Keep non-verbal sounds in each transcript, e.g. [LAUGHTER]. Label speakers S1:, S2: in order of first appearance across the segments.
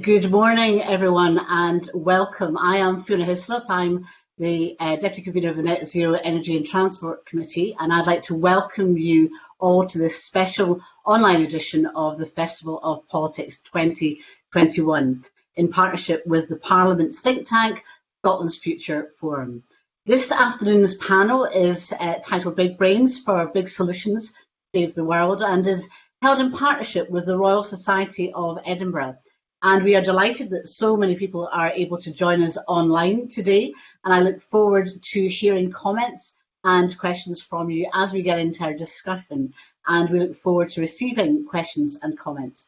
S1: Good morning, everyone, and welcome. I am Fiona Hislop. I'm the uh, Deputy Convener of the Net Zero Energy and Transport Committee, and I'd like to welcome you all to this special online edition of the Festival of Politics 2021 in partnership with the Parliament's think tank, Scotland's Future Forum. This afternoon's panel is uh, titled Big Brains for Big Solutions Save the World and is held in partnership with the Royal Society of Edinburgh. And we are delighted that so many people are able to join us online today. And I look forward to hearing comments and questions from you as we get into our discussion. And we look forward to receiving questions and comments.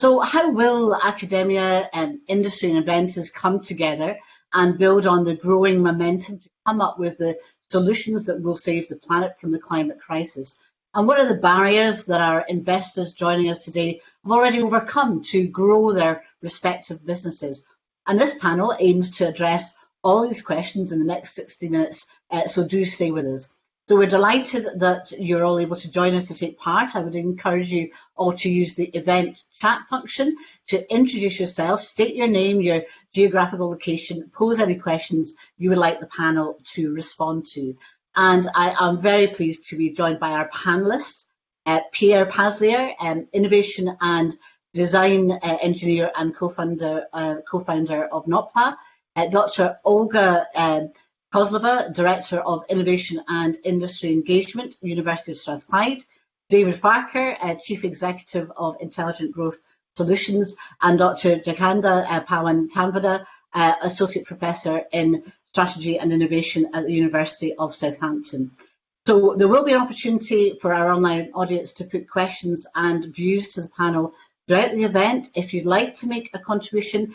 S1: So how will academia, and industry and inventors come together and build on the growing momentum to come up with the solutions that will save the planet from the climate crisis? And what are the barriers that our investors joining us today have already overcome to grow their respective businesses? And this panel aims to address all these questions in the next 60 minutes, uh, so do stay with us. So we're delighted that you're all able to join us to take part. I would encourage you all to use the event chat function to introduce yourself, state your name, your geographical location, pose any questions you would like the panel to respond to. And I am very pleased to be joined by our panelists, uh, Pierre Paslier, um, Innovation and Design uh, Engineer and co-founder uh, co of Notpla, uh, Dr. Olga um, Kozlova, Director of Innovation and Industry Engagement, University of Strathclyde, David Farquhar, uh, Chief Executive of Intelligent Growth Solutions, and Dr. Jagannadha uh, Pawan Tamvada, Associate Professor in Strategy and Innovation at the University of Southampton. So there will be an opportunity for our online audience to put questions and views to the panel throughout the event. If you'd like to make a contribution,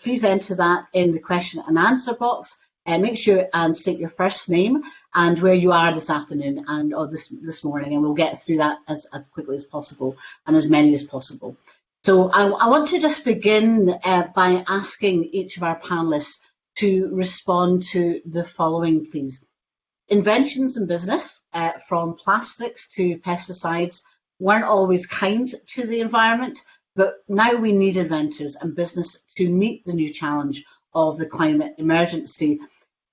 S1: please enter that in the question and answer box. Uh, make sure and state your first name and where you are this afternoon and or this this morning, and we'll get through that as, as quickly as possible and as many as possible. So I, I want to just begin uh, by asking each of our panelists to respond to the following, please. Inventions in business, uh, from plastics to pesticides, weren't always kind to the environment, but now we need inventors and business to meet the new challenge of the climate emergency.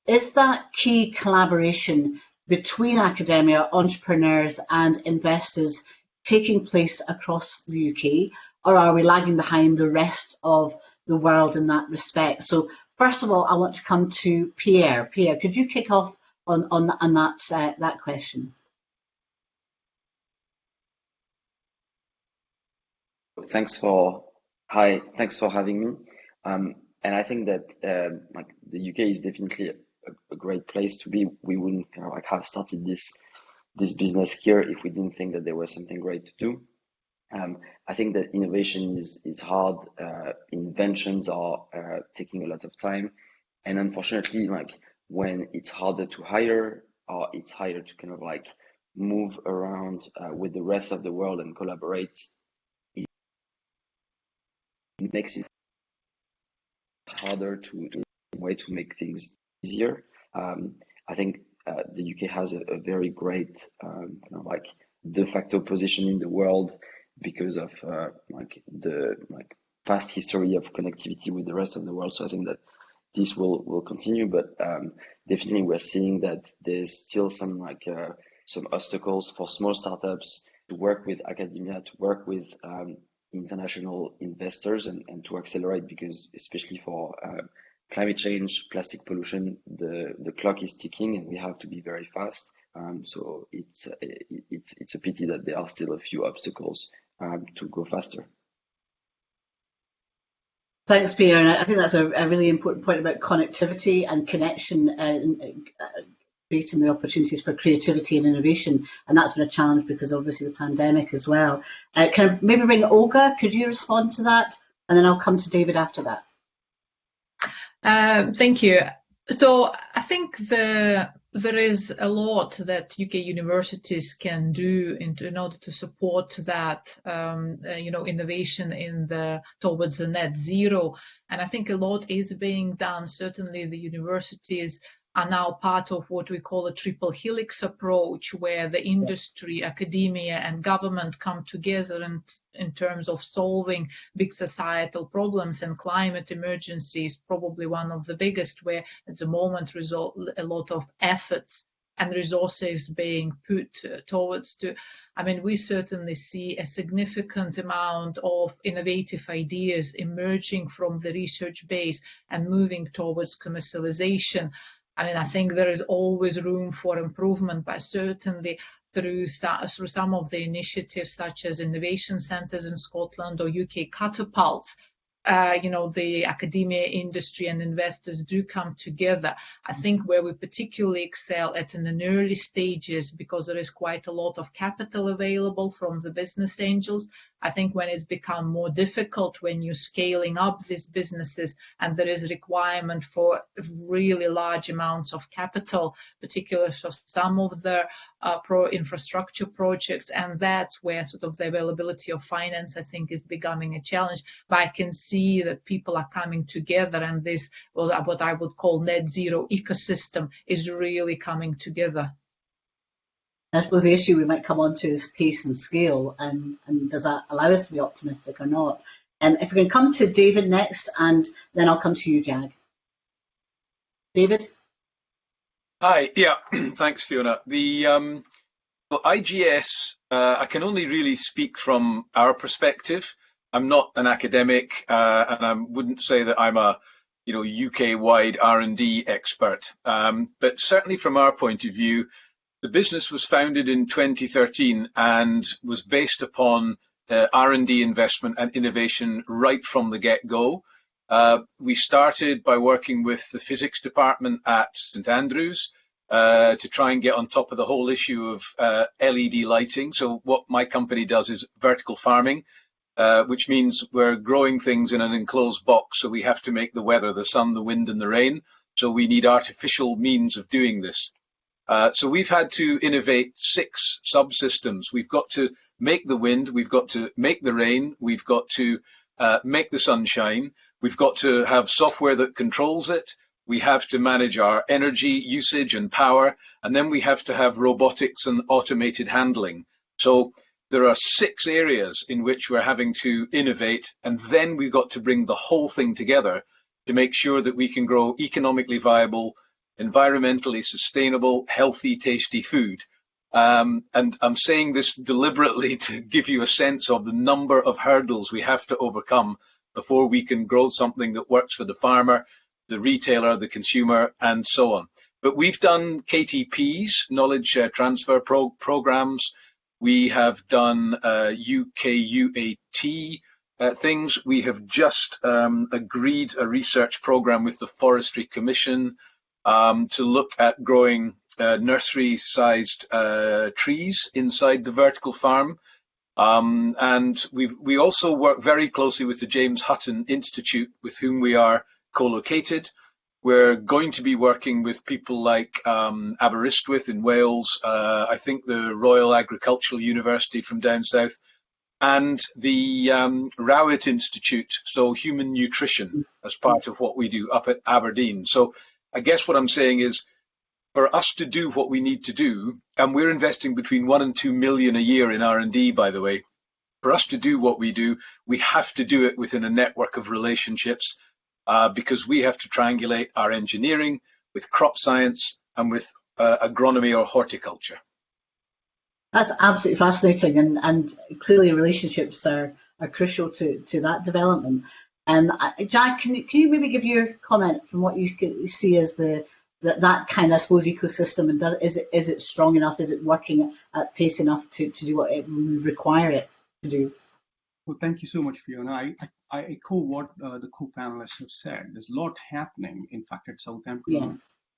S1: Is that key collaboration between academia, entrepreneurs and investors taking place across the UK, or are we lagging behind the rest of the world in that respect? So First of all, I want to come to Pierre. Pierre, could you kick off on, on, on that, uh, that question?
S2: Thanks for hi. Thanks for having me. Um, and I think that uh, like the UK is definitely a, a, great place to be. We wouldn't you know, like have started this this business here if we didn't think that there was something great to do. Um, I think that innovation is, is hard. Uh, inventions are uh, taking a lot of time. And unfortunately, like when it's harder to hire or it's harder to kind of like move around uh, with the rest of the world and collaborate, it makes it harder to, way to make things easier. Um, I think uh, the UK has a, a very great um, kind of like de facto position in the world because of uh, like the like past history of connectivity with the rest of the world. So I think that this will will continue, but um, definitely we're seeing that there's still some like uh, some obstacles for small startups to work with academia, to work with um, international investors, and, and to accelerate because especially for uh, climate change, plastic pollution, the the clock is ticking, and we have to be very fast. Um, so it's it's it's a pity that there are still a few obstacles to go faster.
S1: Thanks, Pierre. And I think that's a, a really important point about connectivity and connection and uh, creating the opportunities for creativity and innovation. And that's been a challenge because obviously the pandemic as well. Uh, can I maybe bring Olga? Could you respond to that? And then I'll come to David after that.
S3: Uh, thank you. So I think the there is a lot that UK universities can do in, in order to support that, um, uh, you know, innovation in the towards the net zero. And I think a lot is being done. Certainly, the universities are now part of what we call a triple helix approach, where the industry, academia, and government come together in, in terms of solving big societal problems. And climate emergency is probably one of the biggest, where at the moment result a lot of efforts and resources being put uh, towards to I mean, we certainly see a significant amount of innovative ideas emerging from the research base and moving towards commercialization. I mean, I think there is always room for improvement, but certainly through, through some of the initiatives such as innovation centres in Scotland or UK catapults, uh, you know, the academia, industry, and investors do come together. I think where we particularly excel at in the early stages, because there is quite a lot of capital available from the business angels, I think when it's become more difficult when you're scaling up these businesses and there is a requirement for really large amounts of capital, particularly for some of the uh, pro infrastructure projects, and that's where sort of the availability of finance, I think, is becoming a challenge. But I can see that people are coming together, and this, well, what I would call net zero ecosystem, is really coming together.
S1: I suppose the issue we might come on to is pace and scale, and, and does that allow us to be optimistic or not? And um, if we can come to David next, and then I'll come to you, Jag. David?
S4: Hi, yeah, [CLEARS THROAT] thanks, Fiona. The um, IGS, uh, I can only really speak from our perspective. I'm not an academic, uh, and I wouldn't say that I'm a you know UK-wide R&D expert. Um, but certainly from our point of view, the business was founded in 2013 and was based upon uh, R&D investment and innovation right from the get-go. Uh, we started by working with the physics department at St Andrews uh, to try and get on top of the whole issue of uh, LED lighting. So what my company does is vertical farming, uh, which means we're growing things in an enclosed box. So we have to make the weather, the sun, the wind and the rain. So we need artificial means of doing this. Uh, so we've had to innovate six subsystems. We've got to make the wind, we've got to make the rain, we've got to make the sunshine, we've got to have software that controls it, we have to manage our energy usage and power, and then we have to have robotics and automated handling. So there are six areas in which we're having to innovate, and then we've got to bring the whole thing together to make sure that we can grow economically viable, environmentally sustainable, healthy, tasty food. Um, and I'm saying this deliberately [LAUGHS] to give you a sense of the number of hurdles we have to overcome before we can grow something that works for the farmer, the retailer, the consumer, and so on. But we've done KTPs, knowledge uh, transfer pro programs. We have done uh, UK UAT uh, things. We have just um, agreed a research program with the Forestry Commission um, to look at growing uh, nursery-sized uh, trees inside the vertical farm. Um, and we we also work very closely with the James Hutton Institute, with whom we are co-located. We're going to be working with people like um, Aberystwyth in Wales, uh, I think the Royal Agricultural University from down south, and the um, Rowett Institute, so human nutrition, as part of what we do up at Aberdeen. So I guess what I'm saying is for us to do what we need to do, and we're investing between one and two million a year in R&D, by the way, for us to do what we do, we have to do it within a network of relationships uh, because we have to triangulate our engineering with crop science and with uh, agronomy or horticulture.
S1: That's absolutely fascinating, and, and clearly relationships are, are crucial to, to that development. Um, Jag, can you, can you maybe give your comment from what you see as the that, that kind of, I suppose, ecosystem, and does, is it is it strong enough? Is it working at pace enough to, to do what it would require it to do?
S5: Well, thank you so much, Fiona. I, I, I echo what uh, the co-panelists have said. There's a lot happening. In fact, at Southampton, yeah.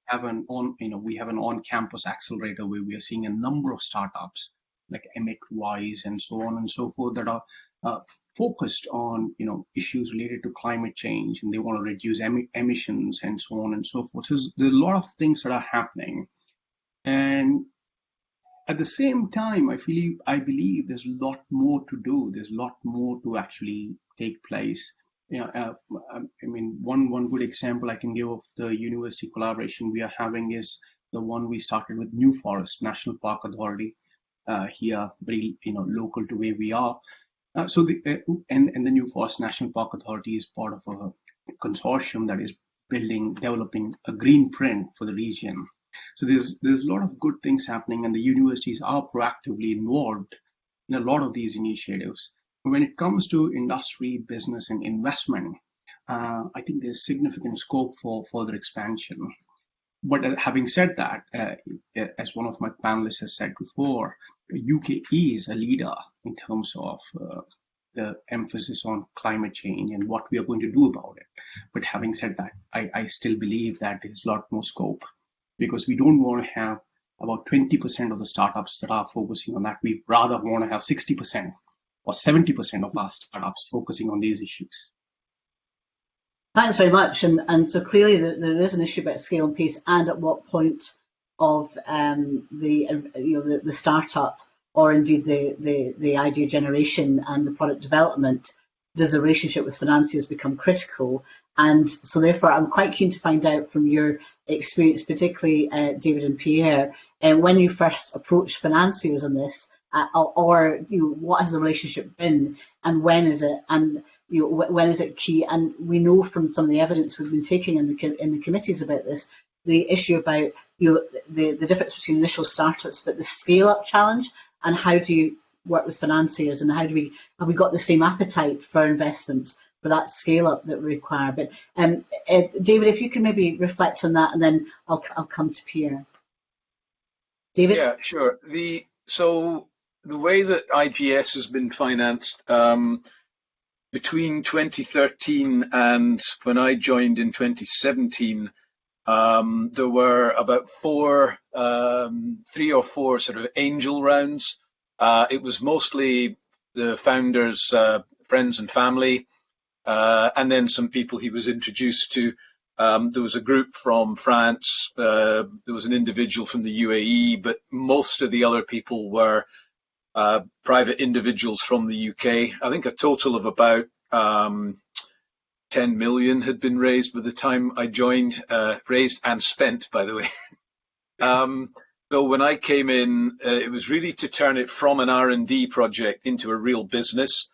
S5: have an on, you know, we have an on-campus accelerator where we are seeing a number of startups like Emic Wise and so on and so forth that are uh, focused on you know issues related to climate change and they want to reduce em emissions and so on and so forth. So there's a lot of things that are happening, and at the same time, I feel I believe there's a lot more to do. There's a lot more to actually take place. You know, uh, um, I mean, one one good example I can give of the university collaboration we are having is the one we started with New Forest National Park Authority uh, here, very you know local to where we are. Uh, so the uh, and and the New Forest National Park Authority is part of a consortium that is building developing a green print for the region. So there's there's a lot of good things happening, and the universities are proactively involved in a lot of these initiatives. When it comes to industry, business, and investment, uh, I think there's significant scope for further expansion. But uh, having said that, uh, as one of my panelists has said before, UK is a leader in terms of uh, the emphasis on climate change and what we are going to do about it. But having said that, I, I still believe that there's a lot more scope because we don't want to have about 20% of the startups that are focusing on that. We rather want to have 60% or 70% of our startups focusing on these issues.
S1: Thanks very much. And, and so clearly there is an issue about scale and pace and at what point of um, the, you know, the, the startup or indeed the, the, the idea generation and the product development does the relationship with financiers become critical? And so therefore I'm quite keen to find out from your experience, particularly uh, David and Pierre, uh, when you first approached financiers on this, uh, or you know, what has the relationship been and when is it? And you know, when is it key? And we know from some of the evidence we've been taking in the in the committees about this, the issue about you know the the difference between initial startups, but the scale up challenge, and how do you work with financiers, and how do we have we got the same appetite for investment for that scale up that we require? But um, uh, David, if you can maybe reflect on that, and then I'll I'll come to Pierre. David.
S4: Yeah, sure. The so the way that IGS has been financed. Um, between 2013 and when I joined in 2017, um, there were about four, um, three or four sort of angel rounds. Uh, it was mostly the founders, uh, friends and family, uh, and then some people he was introduced to. Um, there was a group from France, uh, there was an individual from the UAE, but most of the other people were uh, private individuals from the UK. I think a total of about um, 10 million had been raised by the time I joined, uh, raised and spent, by the way. [LAUGHS] um, so when I came in, uh, it was really to turn it from an R&D project into a real business.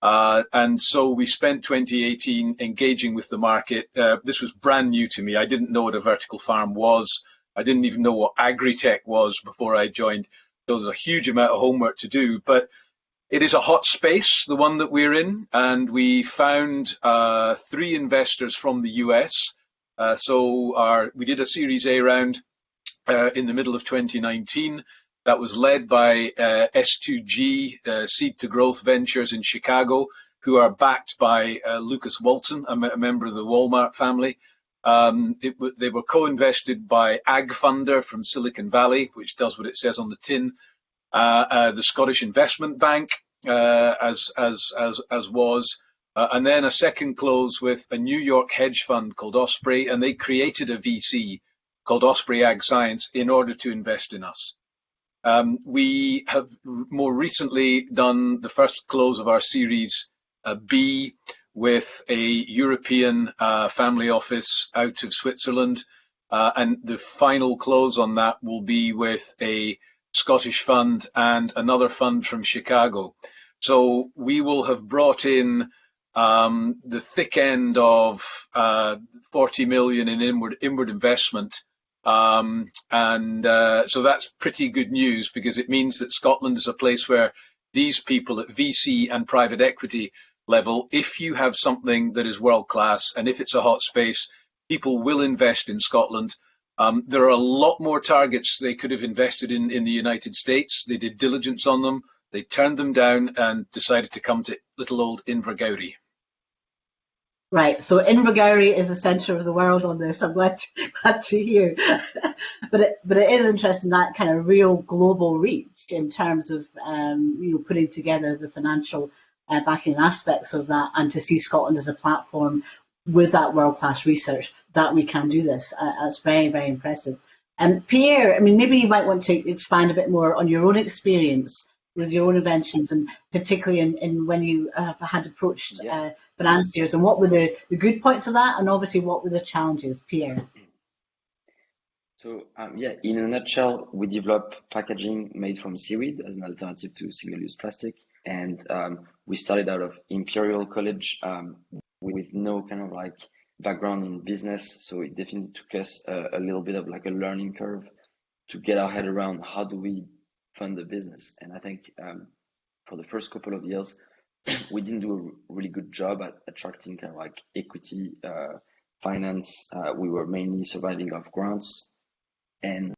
S4: Uh, and so we spent 2018 engaging with the market. Uh, this was brand new to me. I didn't know what a vertical farm was. I didn't even know what agri-tech was before I joined. There was a huge amount of homework to do, but it is a hot space, the one that we're in, and we found uh, three investors from the US. Uh, so our, we did a Series A round uh, in the middle of 2019 that was led by uh, S2G, uh, Seed to Growth Ventures in Chicago, who are backed by uh, Lucas Walton, a, member of the Walmart family. Um, they were co-invested by AgFunder from Silicon Valley, which does what it says on the tin, uh, uh, the Scottish Investment Bank, uh, as as as as was, and then a second close with a New York hedge fund called Osprey, and they created a VC called Osprey Ag Science in order to invest in us. Um, we have more recently done the first close of our Series B, with a European uh, family office out of Switzerland. Uh, and the final close on that will be with a Scottish fund and another fund from Chicago. So we will have brought in um, the thick end of uh, 40 million in inward, inward investment. Um, and uh, so that's pretty good news because it means that Scotland is a place where these people at VC and private equity level, if you have something that is world class and if it's a hot space, people will invest in Scotland. Um, there are a lot more targets they could have invested in in the United States. They did diligence on them. They turned them down and decided to come to little old Invergowrie.
S1: Right, so Invergowrie is the centre of the world on this. I'm glad to, [LAUGHS] glad to hear. [LAUGHS] but it, but it is interesting that kind of real global reach in terms of um, you know putting together the financial uh, backing aspects of that and to see Scotland as a platform with that world-class research that we can do this. Uh, that's very, very impressive. And um, Pierre, I mean, maybe you might want to expand a bit more on your own experience with your own inventions, and particularly in, in when you uh, had approached
S2: yeah.
S1: uh, financiers, and what were the, the good points of that, and obviously what were the challenges, Pierre? [CLEARS THROAT]
S2: So um, yeah, in a nutshell, we develop packaging made from seaweed as an alternative to single-use plastic, and um, we started out of Imperial College um, with no kind of like background in business, so it definitely took us a, a little bit of like a learning curve to get our head around how do we fund the business. And I think um, for the first couple of years, [COUGHS] we didn't do a really good job at attracting kind of like equity uh, finance. Uh, we were mainly surviving off grants, and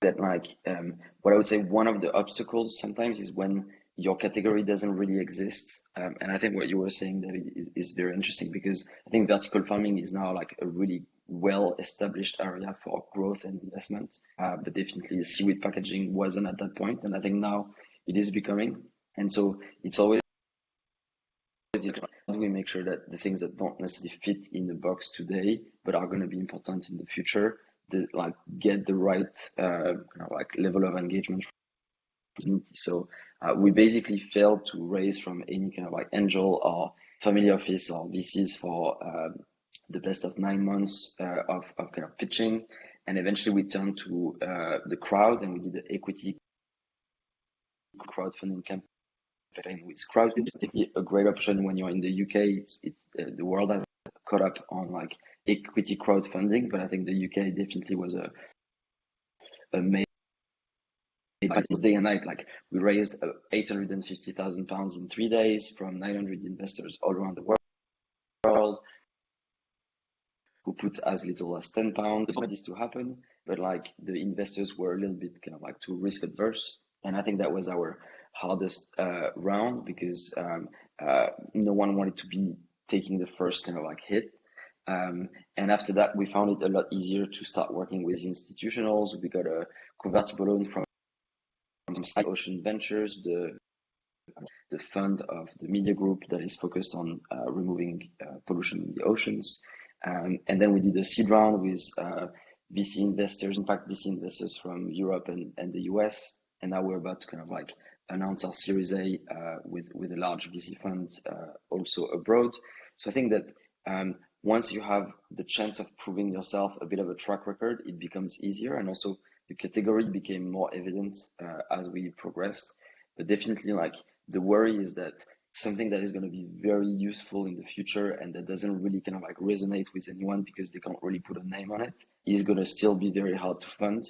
S2: that like um, what I would say one of the obstacles sometimes is when your category doesn't really exist. Um, and I think what you were saying, David, is, is very interesting because I think vertical farming is now like a really well established area for growth and investment. Uh, but definitely seaweed packaging wasn't at that point, and I think now it is becoming. And so it's always how do we make sure that the things that don't necessarily fit in the box today but are going to be important in the future, the, like get the right uh, of like level of engagement. So uh, we basically failed to raise from any kind of like angel or family office or VCs for um, the best of nine months uh, of, of kind of pitching. And eventually we turned to uh, the crowd and we did the equity crowdfunding campaign with crowd. It's a great option when you're in the UK. It's, it's uh, the world has caught up on like equity crowdfunding, but I think the UK definitely was a, a major day and night. Like we raised uh, 850,000 pounds in three days from 900 investors all around the world who put as little as 10 pounds for this to happen. But like the investors were a little bit kind of like too risk adverse. And I think that was our hardest uh, round because um, uh, no one wanted to be taking the first kind of like hit. Um, and after that, we found it a lot easier to start working with institutionals. We got a convertible loan from Ocean Ventures, the the fund of the media group that is focused on uh, removing uh, pollution in the oceans. Um, and then we did a seed round with uh, VC investors, in fact, VC investors from Europe and, and the US. And now we're about to kind of like announce our Series A uh, with, with a large VC fund uh, also abroad. So I think that um, once you have the chance of proving yourself a bit of a track record, it becomes easier. And also the category became more evident uh, as we progressed. But definitely, like the worry is that something that is going to be very useful in the future and that doesn't really kind of like resonate with anyone because they can't really put a name on it is going to still be very hard to fund.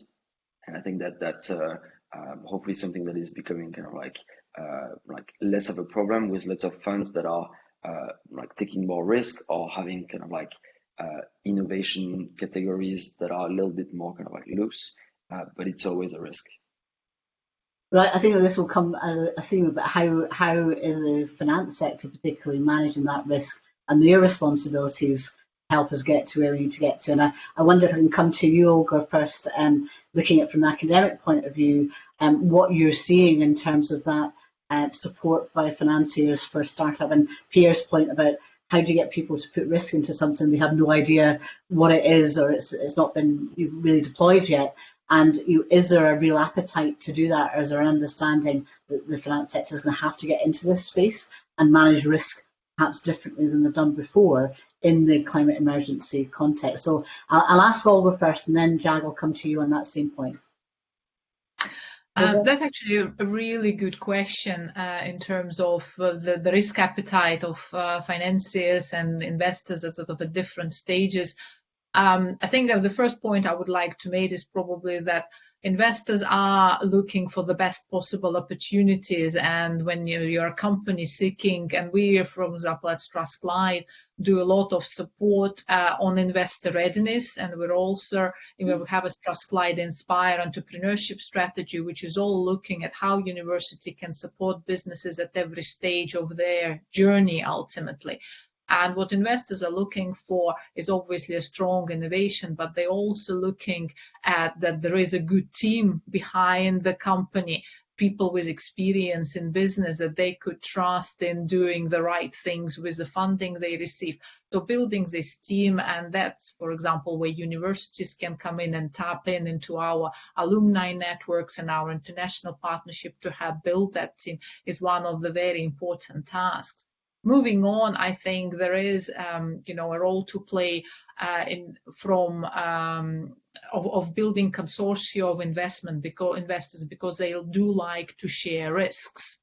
S2: And I think that that's uh, um, hopefully something that is becoming kind of like uh, like less of a problem with lots of funds that are uh, like taking more risk or having kind of like uh, innovation categories that are a little bit more kind of like loose uh, but it's always a risk.
S1: I think that this will come as a theme about how how is the finance sector particularly managing that risk and their responsibilities help us get to where we need to get to. And I, I wonder if I can come to you, Olga, first, um, looking at from an academic point of view, um, what you're seeing in terms of that uh, support by financiers for startup and Pierre's point about how do you get people to put risk into something they have no idea what it is or it's, it's not been really deployed yet. And you, is there a real appetite to do that, or is there an understanding that the finance sector is going to have to get into this space and manage risk perhaps differently than they've done before in the climate emergency context? So I'll, I'll ask Olga first, and then Jag will come to you on that same point.
S3: Um, that's actually a really good question uh, in terms of uh, the, the, risk appetite of uh, financiers and investors at sort of at different stages. Um, I think that the first point I would like to make is probably that investors are looking for the best possible opportunities. And when you, you're a company seeking and we from example at Strathclyde do a lot of support uh, on investor readiness. And we're also you know, we have a Strathclyde Inspire entrepreneurship strategy which is all looking at how university can support businesses at every stage of their journey ultimately and what investors are looking for is obviously a strong innovation, but they're also looking at that there is a good team behind the company people with experience in business that they could trust in doing the right things with the funding they receive. So building this team, and that's, for example, where universities can come in and tap in into our alumni networks and our international partnership to have build that team is one of the very important tasks moving on, I think there is, um, you know, a role to play uh, in from um, of, of, building consortia of investment because investors because they do like to share risks.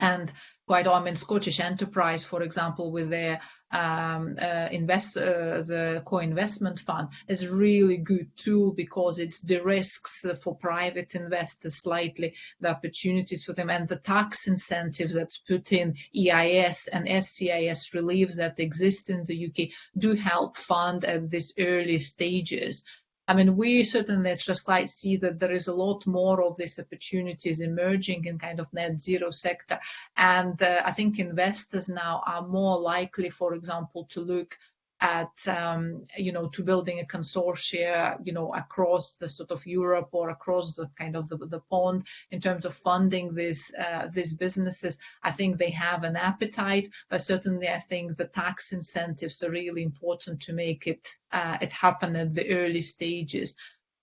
S3: And quite often Scottish Enterprise, for example, with their um, uh, invest uh, the co-investment fund is a really good tool because it de-risks for private investors slightly the opportunities for them and the tax incentives that's put in EIS and SEIS reliefs that exist in the UK do help fund at these early stages I mean, we certainly as Strathclyde see that there is a lot more of these opportunities emerging in kind of net zero sector. And uh, I think investors now are more likely, for example, to look at um, you know to building a consortia you know across the sort of Europe or across the kind of the, the pond in terms of funding these uh, these businesses I think they have an appetite but certainly I think the tax incentives are really important to make it uh, it happen at the early stages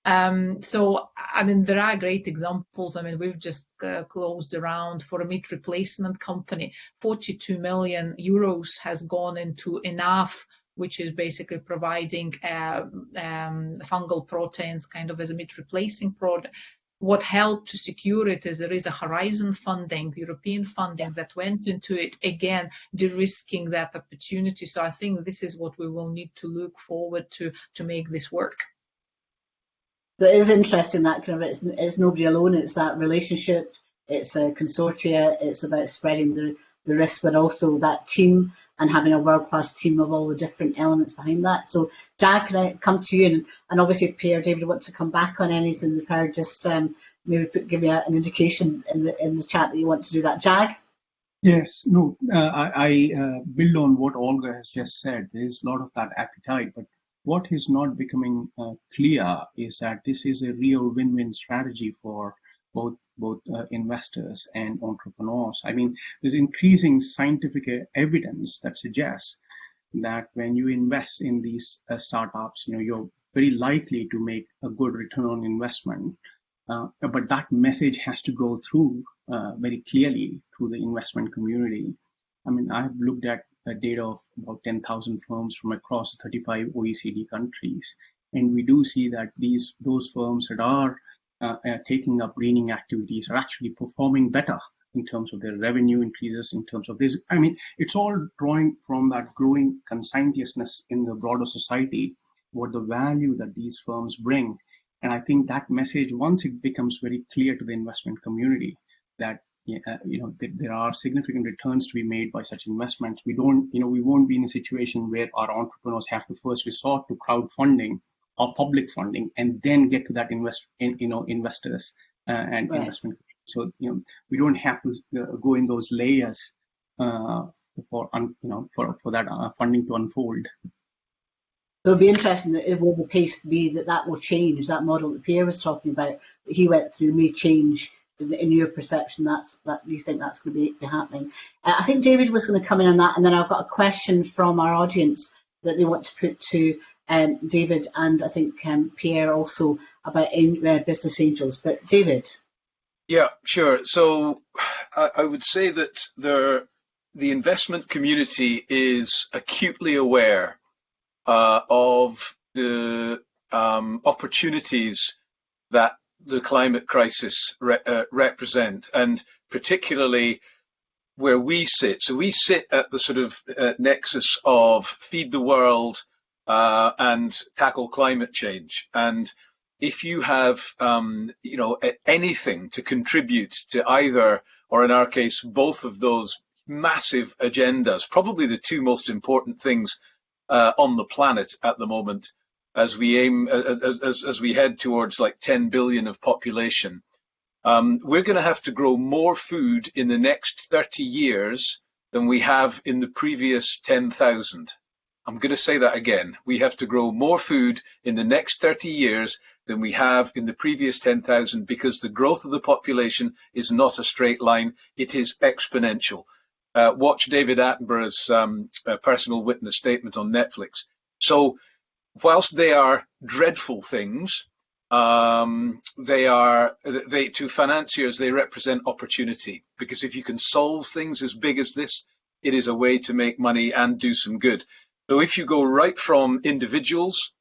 S3: um, so, I mean, there are great examples. I mean, we've just uh, closed around for a meat replacement company. 42 million euros has gone into Enough which is basically providing uh, um, fungal proteins kind of as a meat replacing product. What helped to secure it is there is a Horizon funding, European funding that went into it, again, de-risking that opportunity. So I think this is what we will need to look forward to to make this work.
S1: So it is interesting that kind of it's, it's nobody alone. It's that relationship. It's a consortia. It's about spreading the the risk, but also that team and having a world-class team of all the different elements behind that. So, Jag, can I come to you? And, and obviously, if Pierre David wants to come back on anything they've heard, just um, maybe put, give me a, an indication in the in the chat that you want to do that. Jag?
S5: Yes, no, uh, I, I uh, build on what Olga has just said. There is a lot of that appetite, but what is not becoming uh, clear is that this is a real win-win strategy for both both uh, investors and entrepreneurs. I mean, there's increasing scientific evidence that suggests that when you invest in these uh, startups, you know, you're very likely to make a good return on investment. Uh, but that message has to go through uh, very clearly through the investment community. I mean, I've looked at data of about 10,000 firms from across 35 OECD countries, and we do see that these those firms that are uh, uh, taking up greening activities are actually performing better in terms of their revenue increases, in terms of this. I mean, it's all drawing from that growing conscientiousness in the broader society, what the value that these firms bring. And I think that message, once it becomes very clear to the investment community that uh, you know th there are significant returns to be made by such investments, we don't, you know, we won't be in a situation where our entrepreneurs have to first resort to crowdfunding or public funding and then get to that invest in, you know investors uh, and right. investment. So you know we don't have to uh, go in those layers uh, for un, you know for for that uh, funding to unfold.
S1: So it'll be interesting that it will the pace be that that will change that model that Pierre was talking about that he went through may change in your perception. That's that you think that's going to be, be happening. Uh, I think David was going to come in on that and then I've got a question from our audience that they want to put to um, David and I think um, Pierre also about uh, business angels. But David.
S4: Yeah, sure. So I, I would say that there, the investment community is acutely aware uh, of the um, opportunities that the climate crisis re uh, represent, and particularly where we sit. So we sit at the sort of uh, nexus of feed the world, uh, and tackle climate change. And if you have, um, you know, anything to contribute to either, or in our case, both of those massive agendas, probably the two most important things uh, on the planet at the moment, as we aim, as, as, as we head towards like 10 billion of population, um, we're going to have to grow more food in the next 30 years than we have in the previous 10,000. I'm going to say that again. We have to grow more food in the next 30 years than we have in the previous 10,000 because the growth of the population is not a straight line, it is exponential. Uh, watch David Attenborough's um, uh, personal witness statement on Netflix. So whilst they are dreadful things, um, they are they to financiers they represent opportunity because if you can solve things as big as this, it is a way to make money and do some good. So if you go right from individuals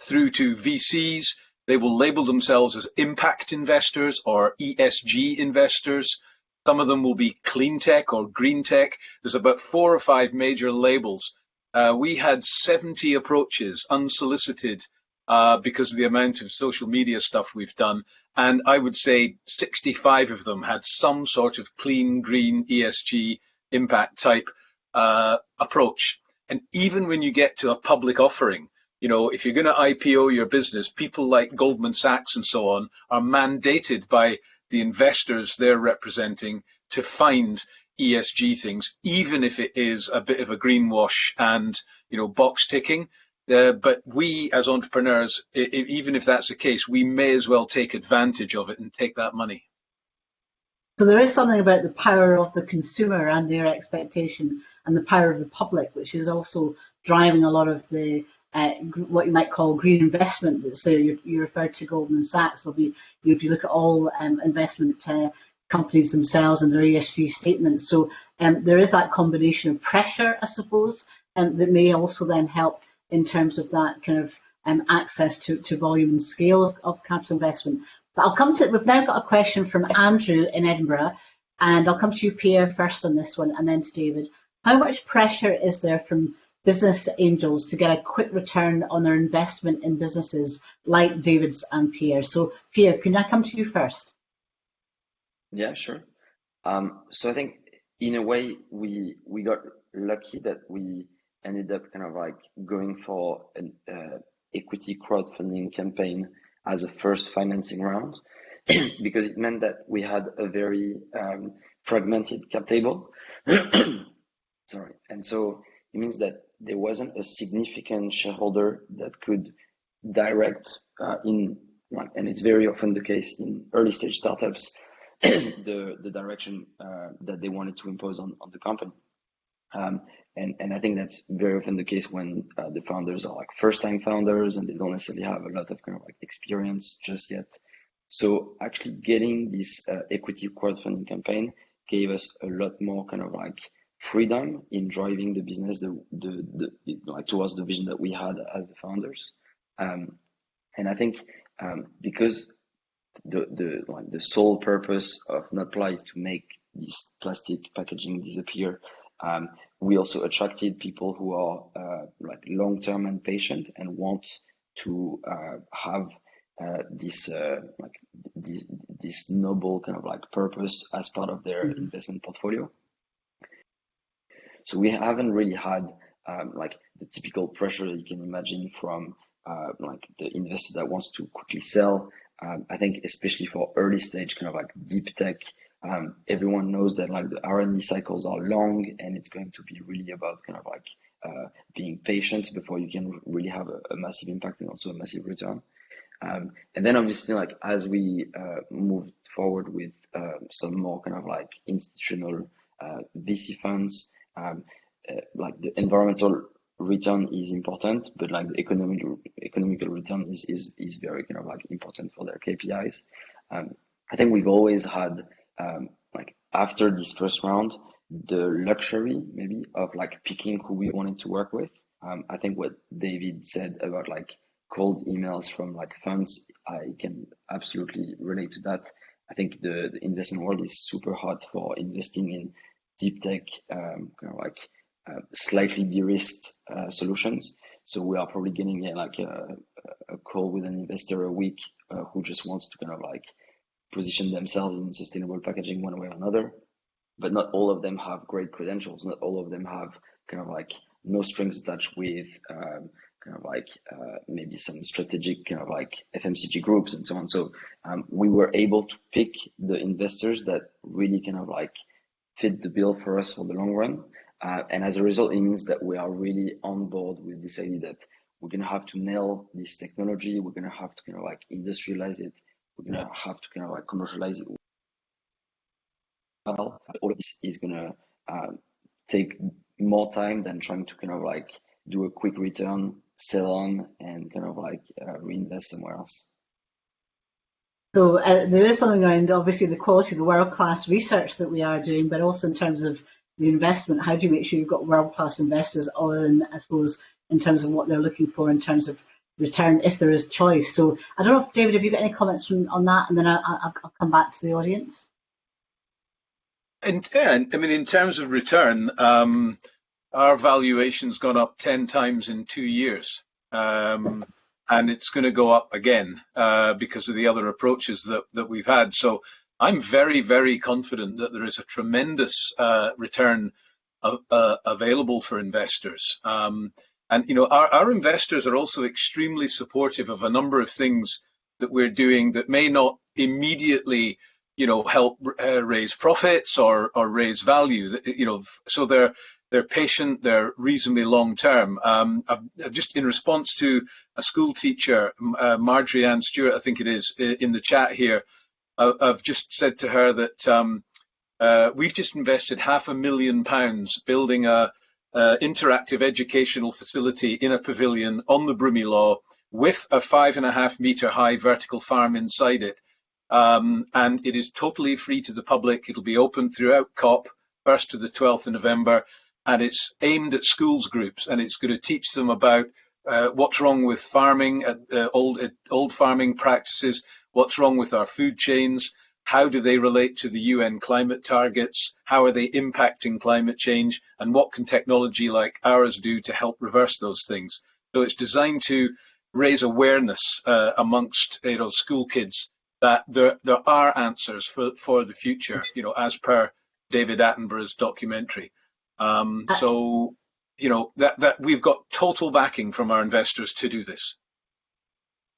S4: through to VCs, they will label themselves as impact investors or ESG investors. Some of them will be clean tech or green tech. There's about four or five major labels. Uh, we had 70 approaches unsolicited uh, because of the amount of social media stuff we've done. And I would say 65 of them had some sort of clean, green, ESG impact type uh, approach. And even when you get to a public offering, you know, if you're going to IPO your business, people like Goldman Sachs and so on are mandated by the investors they're representing to find ESG things, even if it is a bit of a greenwash and, you know, box ticking. Uh, but we as entrepreneurs, even if that's the case, we may as well take advantage of it and take that money.
S1: So there is something about the power of the consumer and their expectation and the power of the public, which is also driving a lot of the uh, what you might call green investment that's there. You, you referred to Goldman Sachs. There'll be, if you look at all um, investment uh, companies themselves and their ESG statements. So um, there is that combination of pressure, I suppose, um, that may also then help in terms of that kind of um, access to, to volume and scale of, of capital investment. But I'll come to, we've now got a question from Andrew in Edinburgh, and I'll come to you, Pierre, first on this one, and then to David. How much pressure is there from business angels to get a quick return on their investment in businesses like David's and Pierre? So, Pierre, can I come to you first?
S2: Yeah, sure. Um, so I think in a way we we got lucky that we ended up kind of like going for an uh, equity crowdfunding campaign as a first financing round [CLEARS THROAT] because it meant that we had a very um, fragmented cap table. [CLEARS THROAT] Sorry, and so it means that there wasn't a significant shareholder that could direct uh, in, and it's very often the case in early stage startups, [CLEARS THROAT] the the direction uh, that they wanted to impose on on the company. Um, and and I think that's very often the case when uh, the founders are like first time founders and they don't necessarily have a lot of kind of like experience just yet. So actually getting this uh, equity crowdfunding campaign gave us a lot more kind of like freedom in driving the business the, the, the like towards the vision that we had as the founders. Um, and I think um, because the the like the sole purpose of Notpla is to make this plastic packaging disappear um, we also attracted people who are uh, like long-term and patient and want to uh, have uh, this uh, like this, this noble kind of like purpose as part of their mm-hmm. investment portfolio. So we haven't really had um, like the typical pressure you can imagine from uh, like the investor that wants to quickly sell. Um, I think especially for early stage kind of like deep tech um, everyone knows that like the R&D cycles are long and it's going to be really about kind of like uh, being patient before you can really have a, a massive impact and also a massive return. Um, and then obviously like as we uh, moved forward with uh, some more kind of like institutional uh, VC funds, um, uh, like the environmental return is important, but like the economic economical return is, is, is very kind of like important for their KPIs. Um, I think we've always had um, like after this first round, the luxury maybe of like picking who we wanted to work with. Um, I think what David said about like cold emails from like funds, I can absolutely relate to that. I think the, the investment world is super hot for investing in deep tech, um, kind of like uh, slightly de-risked uh, solutions. So we are probably getting yeah, like a, a call with an investor a week uh, who just wants to kind of like position themselves in sustainable packaging one way or another. But not all of them have great credentials. Not all of them have kind of like no strings attached with um, kind of like uh, maybe some strategic kind of like FMCG groups and so on. So um, we were able to pick the investors that really kind of like fit the bill for us for the long run. Uh, and as a result, it means that we are really on board with this idea that we're gonna have to nail this technology. We're gonna have to kind of like industrialize it. We're gonna have to kind of like commercialize it. Well, all of this is gonna uh, take more time than trying to kind of like do a quick return, sell on, and kind of like uh, reinvest somewhere else.
S1: So uh, there is something around obviously the quality of the world class research that we are doing, but also in terms of the investment. How do you make sure you've got world class investors, other than I suppose in terms of what they're looking for in terms of return, if there is choice. So I don't know if David, have you got any comments from, on that, and then I, will come back to the audience.
S4: And yeah, I mean, in terms of return, um, our valuation's gone up ten times in two years. Um, and it's going to go up again uh, because of the other approaches that, that we've had. So I'm very, very confident that there is a tremendous uh, return uh, available for investors. Um, and you know, our, our investors are also extremely supportive of a number of things that we're doing that may not immediately you know help uh, raise profits or or raise value you know so they're they're patient, they're reasonably long term. Um, I've, I've just in response to a school teacher, uh, Marjorie Ann Stewart, I think it is, in the chat here, I've just said to her that um, uh, we've just invested half a million pounds building a, a, interactive educational facility in a pavilion on the Broomielaw with a five and a half metre high vertical farm inside it. Um, and it is totally free to the public. It'll be open throughout COP, 1st to the 12th of November and it's aimed at schools groups and it's going to teach them about uh, what's wrong with farming, uh, old uh, old farming practices, what's wrong with our food chains, how do they relate to the UN climate targets, how are they impacting climate change, and what can technology like ours do to help reverse those things. So it's designed to raise awareness uh, amongst you know school kids that there there are answers for for the future, you know, as per David Attenborough's documentary. Um, uh, so, you know, that, that we've got total backing from our investors to do this.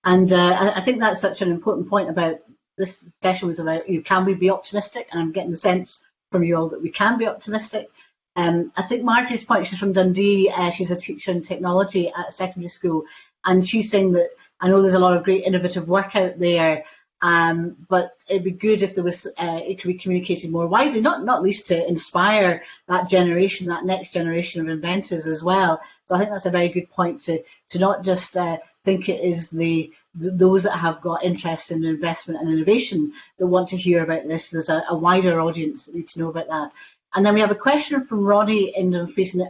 S1: And uh, I think that's such an important point about this session was about you can we be optimistic? And I'm getting the sense from you all that we can be optimistic. Um, I think Marjorie's point, she's from Dundee, uh, she's a teacher in technology at a secondary school, and she's saying that I know there's a lot of great innovative work out there, um, but it'd be good if there was uh, it could be communicated more widely, not not least to inspire that generation, that next generation of inventors as well. So I think that's a very good point to to not just uh, think it is the, the, those that have got interest in investment and innovation that want to hear about this. There's a, a wider audience that need to know about that. And then we have a question from Ronnie in Dumfries, and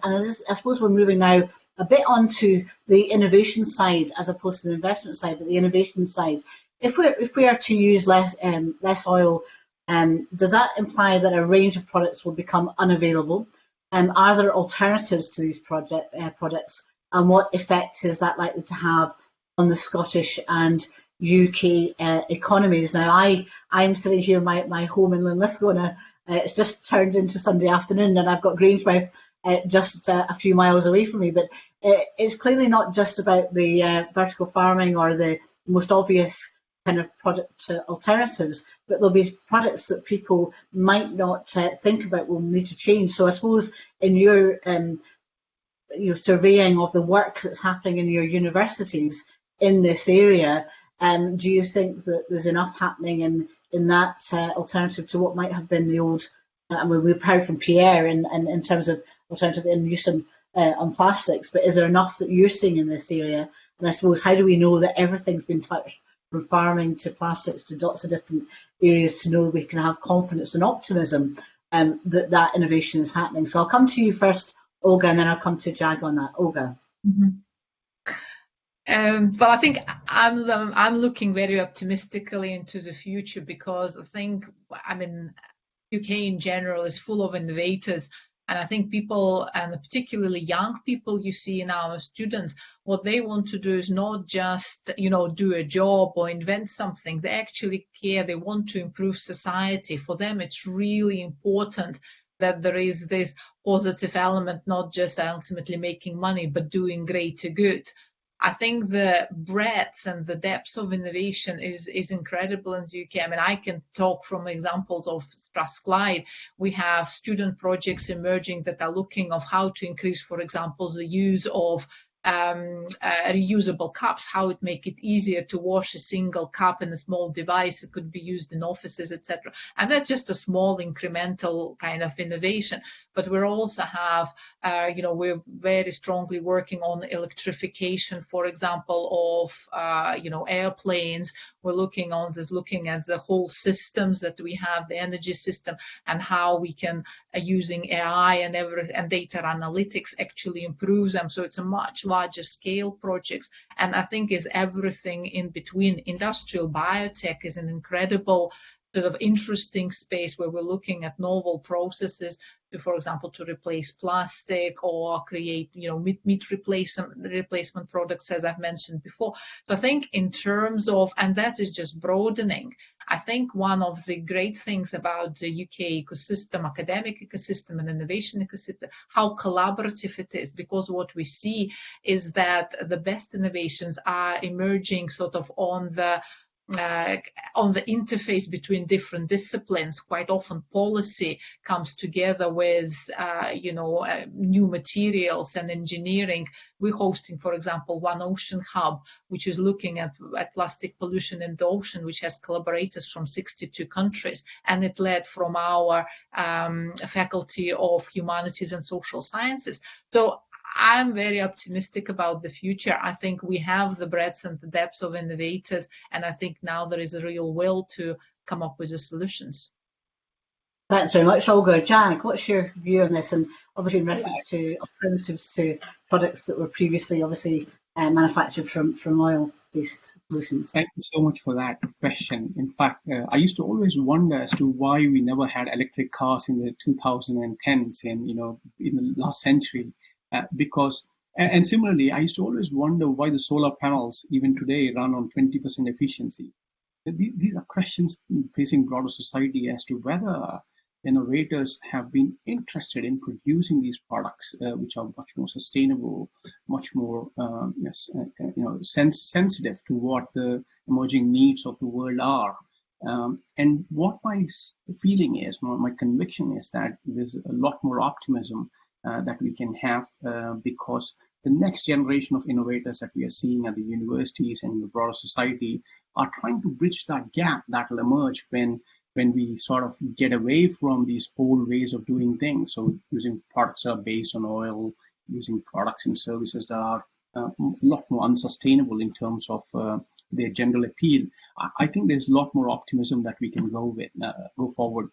S1: I suppose we're moving now a bit onto the innovation side as opposed to the investment side, but the innovation side if we if we are to use less um, less oil, um, does that imply that a range of products will become unavailable? Um, are there alternatives to these project uh, products, and what effect is that likely to have on the Scottish and UK uh, economies? Now, I I'm sitting here in my, my home in Linlithgow, and uh, it's just turned into Sunday afternoon, and I've got Grangemouth uh, just uh, a few miles away from me. But uh, it's clearly not just about the uh, vertical farming or the most obvious kind of product uh, alternatives, but there'll be products that people might not uh, think about will need to change. So I suppose in your um, your surveying of the work that's happening in your universities in this area, um, do you think that there's enough happening in in that uh, alternative to what might have been the old? Uh, I mean, we've heard from Pierre in, in, in terms of alternative in use on, uh, on plastics, but is there enough that you're seeing in this area? And I suppose how do we know that everything's been touched from farming to plastics to lots of different areas to know we can have confidence and optimism um, that that innovation is happening. So I'll come to you first, Olga, and then I'll come to Jag on that. Olga.
S3: Mm -hmm. Um, but I think I'm I'm looking very optimistically into the future because I think I mean UK in general is full of innovators and I think people, and particularly young people you see in our students, what they want to do is not just, you know, do a job or invent something. They actually care. They want to improve society. For them, it's really important that there is this positive element, not just ultimately making money, but doing greater good. I think the breadth and the depth of innovation is, is incredible in the UK. I mean, I can talk from examples of Strathclyde. We have student projects emerging that are looking of how to increase, for example, the use of um, uh, reusable cups, how it make it easier to wash a single cup in a small device. that could be used in offices, etc. And that's just a small incremental kind of innovation. But we also have, uh, you know, we're very strongly working on electrification, for example, of, uh, you know, airplanes. We're looking on this, looking at the whole systems that we have, the energy system, and how we can, uh, using AI and every and data analytics, actually improve them. So it's a much larger scale projects. And I think is everything in between. Industrial biotech is an incredible sort of interesting space where we're looking at novel processes to, for example, to replace plastic or create, you know, meat, meat replacement, replacement products, as I've mentioned before. So I think in terms of, and that is just broadening. I think one of the great things about the UK ecosystem, academic ecosystem and innovation ecosystem, how collaborative it is, because what we see is that the best innovations are emerging sort of on the uh, on the interface between different disciplines. Quite often policy comes together with, uh, you know, uh, new materials and engineering. We're hosting, for example, One Ocean Hub, which is looking at, at plastic pollution in the ocean, which has collaborators from 62 countries. And it led from our um, Faculty of Humanities and Social Sciences. So I'm very optimistic about the future. I think we have the breadth and the depth of innovators, and I think now there is a real will to come up with the solutions.
S1: Thanks very much, Olga. Jag, what's your view on this? And obviously in reference to alternatives to products that were previously obviously uh, manufactured from, from oil-based solutions.
S5: Thank you so much for that question. In fact, uh, I used to always wonder as to why we never had electric cars in the 2010s and, you know, in the last century. Uh, because and similarly, I used to always wonder why the solar panels, even today, run on 20% efficiency. These are questions facing broader society as to whether innovators have been interested in producing these products, uh, which are much more sustainable, much more um, yes, uh, uh you know, sense sensitive to what the emerging needs of the world are. Um, and what my feeling is, my conviction is that there's a lot more optimism that we can have uh, because the next generation of innovators that we are seeing at the universities and the broader society are trying to bridge that gap that will emerge when when we sort of get away from these old ways of doing things. So using products that are based on oil, using products and services that are uh, a lot more unsustainable in terms of uh, their general appeal. I, think there's a lot more optimism that we can go with, uh, go forward.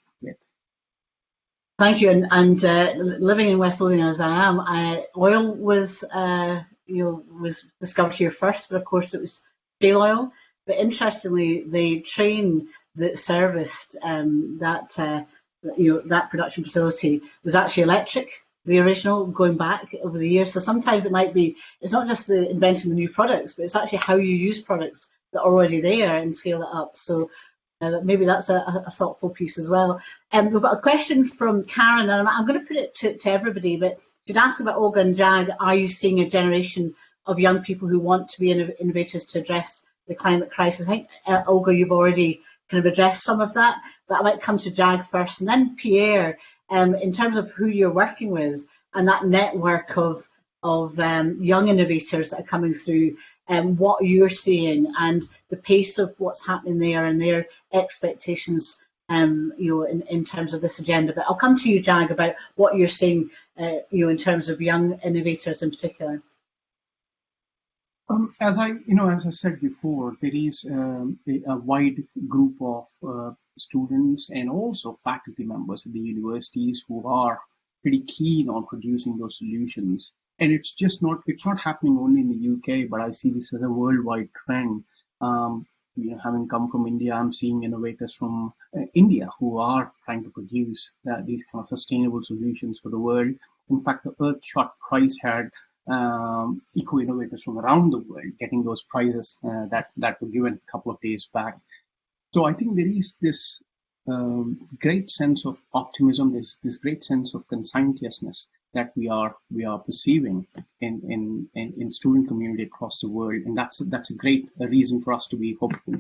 S1: Thank you. And, and uh, living in West Lothian as I am, I, oil was uh, you know was discovered here first, but of course it was shale oil. But interestingly, the train that serviced um, that uh, you know that production facility was actually electric. The original going back over the years. So sometimes it might be it's not just the inventing the new products, but it's actually how you use products that are already there and scale it up. So uh, maybe that's a, a, thoughtful piece as well. Um, we've got a question from Karen, and I'm, I'm going to put it to, to everybody, but she'd ask about Olga and Jag, are you seeing a generation of young people who want to be innovators to address the climate crisis? I think, uh, Olga, you've already kind of addressed some of that, but I might come to Jag first, and then Pierre, um, in terms of who you're working with and that network of of um, young innovators that are coming through and um, what you're seeing and the pace of what's happening there and their expectations um, you know, in, in terms of this agenda. But I'll come to you, Jag, about what you're seeing, uh, you know, in terms of young innovators in particular.
S5: Um, as I, you know, as I said before, there is um, a, a, wide group of uh, students and also faculty members at the universities who are pretty keen on producing those solutions and it's just not it's not happening only in the UK, but I see this as a worldwide trend. Um, you know, having come from India, I'm seeing innovators from uh, India who are trying to produce uh, these kind of sustainable solutions for the world. In fact, the Earthshot Prize had um, eco innovators from around the world getting those prizes uh, that that were given a couple of days back. So I think there is this um, great sense of optimism, this this great sense of conscientiousness that we are we are perceiving in in in, in student community across the world, and that's that's a great reason for us to be hopeful.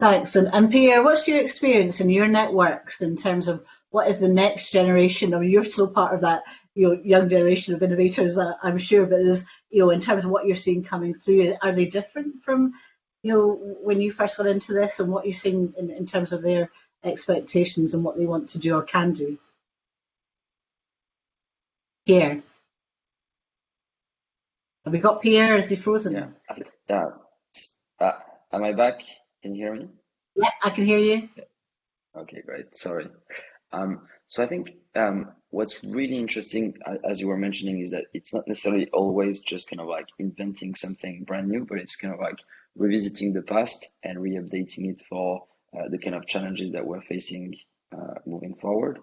S1: Thanks. And, and Pierre, what's your experience in your networks in terms of what is the next generation? Mean, you're still part of that you know, young generation of innovators, uh, I'm sure, but there's, you know, in terms of what you're seeing coming through, are they different from, you know, when you first got into this and what you're seeing in, in terms of their expectations and what they want to do or can do? Pierre. Have we got Pierre? Is he frozen?
S2: Yeah. Yeah. Uh, am I back? Can you hear me?
S1: Yeah, I can hear you.
S2: Okay, great. Sorry. Um, so I think um, what's really interesting, as you were mentioning, is that it's not necessarily always just kind of like inventing something brand new, but it's kind of like revisiting the past and re-updating it for uh, the kind of challenges that we're facing uh, moving forward.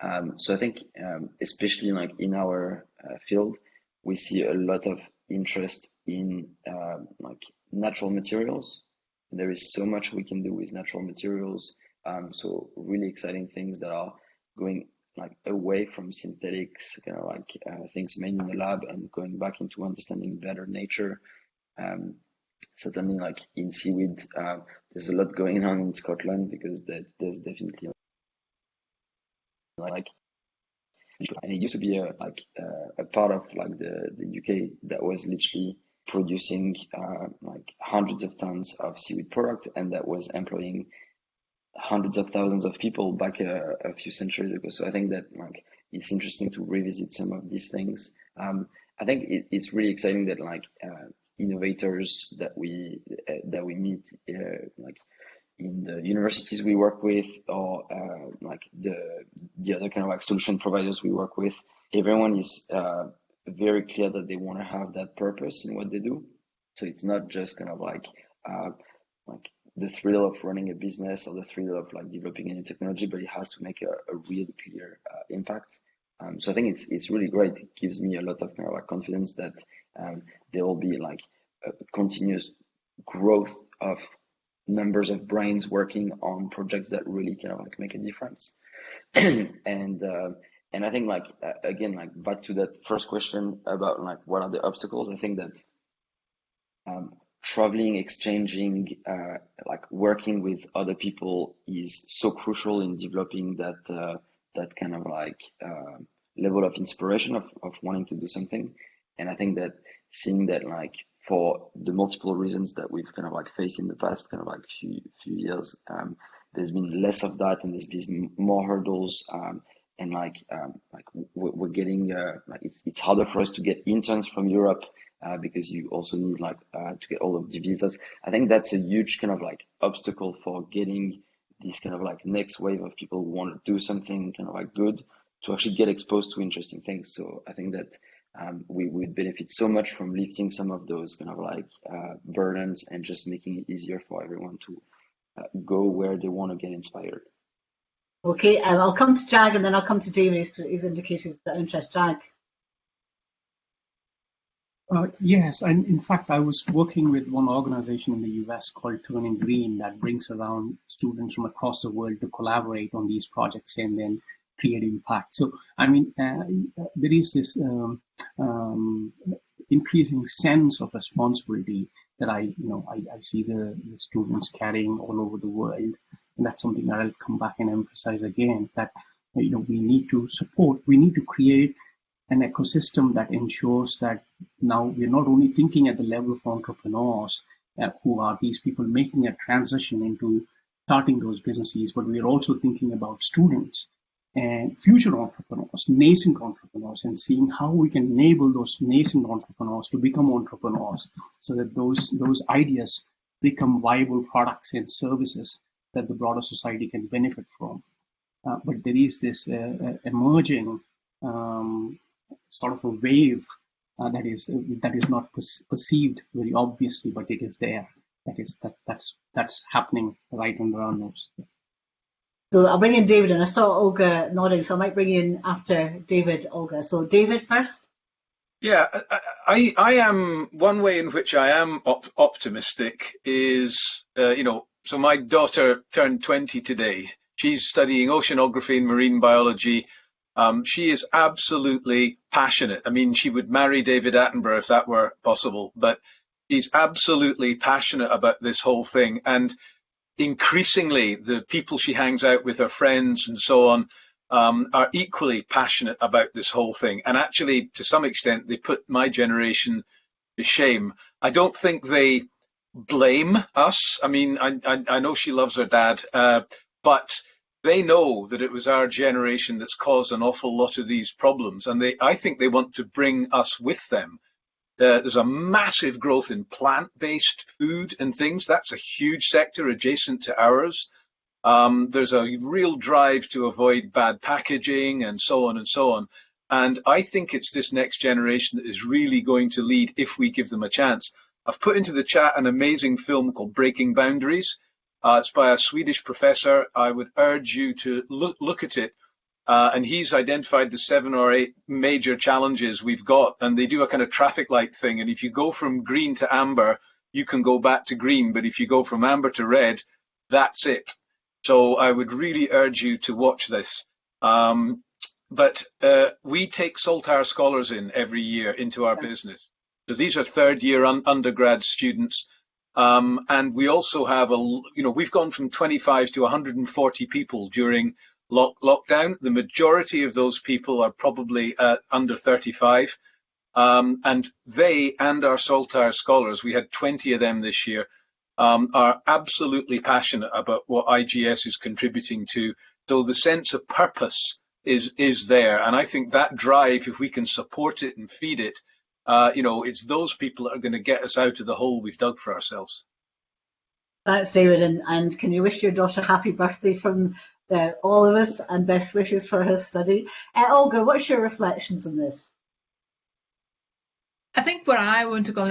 S2: Um, so I think, um, especially like in our uh, field, we see a lot of interest in uh, like natural materials. There is so much we can do with natural materials. Um, so really exciting things that are going like away from synthetics, kind of like uh, things made in the lab and going back into understanding better nature. Um, certainly like in seaweed, uh, there's a lot going on in Scotland because there's definitely like and it used to be a like uh, a part of like the the UK that was literally producing uh, like hundreds of tons of seaweed product and that was employing hundreds of thousands of people back a, a, few centuries ago. So I think that like it's interesting to revisit some of these things. Um, I think it, it's really exciting that like uh, innovators that we uh, that we meet uh, like in the universities we work with or uh, like the the other kind of like solution providers we work with, everyone is uh, very clear that they want to have that purpose in what they do. So it's not just kind of like uh, like the thrill of running a business or the thrill of like developing a new technology, but it has to make a, a really clear uh, impact. Um, so I think it's it's really great. It gives me a lot of kind of like confidence that um, there will be like a continuous growth of numbers of brains working on projects that really kind of like make a difference. [CLEARS THROAT] and uh, and I think like uh, again like back to that first question about like what are the obstacles. I think that um, traveling, exchanging, uh, like working with other people is so crucial in developing that uh, that kind of like uh, level of inspiration of, of wanting to do something. And I think that seeing that like for the multiple reasons that we've kind of like faced in the past kind of like few few years, um, there's been less of that and there's been more hurdles. Um, and like um, like we're getting uh, like it's it's harder for us to get interns from Europe uh, because you also need like uh, to get all of the visas. I think that's a huge kind of like obstacle for getting this kind of like next wave of people who want to do something kind of like good to actually get exposed to interesting things. So I think that um, we would benefit so much from lifting some of those kind of like uh, burdens and just making it easier for everyone to uh, go where they want to get inspired.
S1: Okay, um, I'll come to Jag and then I'll come to David. He's indicated that interest. Jag.
S5: Uh, yes, and in fact, I was working with one organization in the US called Turning Green that brings around students from across the world to collaborate on these projects and then create impact. So, I mean, uh, there is this um, um, increasing sense of responsibility that I, you know, I, I see the, the, students carrying all over the world, and that's something that I'll come back and emphasize again. That you know, we need to support, we need to create an ecosystem that ensures that now we're not only thinking at the level of entrepreneurs uh, who are these people making a transition into starting those businesses, but we're also thinking about students and future entrepreneurs, nascent entrepreneurs, and seeing how we can enable those nascent entrepreneurs to become entrepreneurs so that those, those ideas become viable products and services that the broader society can benefit from. Uh, but there is this uh, uh emerging um, sort of a wave uh, that is that is not perceived very obviously, but it is there. That is that that's that's happening right under our nose.
S1: So I'll bring in David, and I saw Olga nodding, so I might bring in after David, Olga. So David first.
S4: Yeah, I, I am one way in which I am op optimistic is, uh, you know, so my daughter turned 20 today. She's studying oceanography and marine biology um, she is absolutely passionate. I mean, she would marry David Attenborough if that were possible, but she's absolutely passionate about this whole thing. And increasingly the people she hangs out with, her friends and so on, um, are equally passionate about this whole thing. And actually, to some extent, they put my generation to shame. I don't think they blame us. I mean, I, I, I know she loves her dad, uh, but they know that it was our generation that's caused an awful lot of these problems, and they, I think they want to bring us with them. Uh, there's a massive growth in plant-based food and things. That's a huge sector adjacent to ours. Um, there's a real drive to avoid bad packaging and so on and so on. And I think it's this next generation that is really going to lead if we give them a chance. I've put into the chat an amazing film called Breaking Boundaries. Uh, it's by a Swedish professor. I would urge you to look, look at it. Uh, and he's identified the seven or eight major challenges we've got. And they do a kind of traffic light thing. And if you go from green to amber, you can go back to green. But if you go from amber to red, that's it. So I would really urge you to watch this. Um, but uh, we take Saltire scholars in every year into our business. So these are third year un undergrad students. Um, and we also have a, you know, we've gone from 25 to 140 people during lock lockdown. The majority of those people are probably uh, under 35. Um, and they and our Saltire scholars, we had 20 of them this year, um, are absolutely passionate about what IGS is contributing to. So the sense of purpose is is there, and I think that drive, if we can support it and feed it, uh, you know, it's those people that are going to get us out of the hole we've dug for ourselves.
S1: Thanks, David, and, and can you wish your daughter happy birthday from uh, all of us and best wishes for her study. Uh, Olga, what's your reflections on this?
S3: I think where I want to go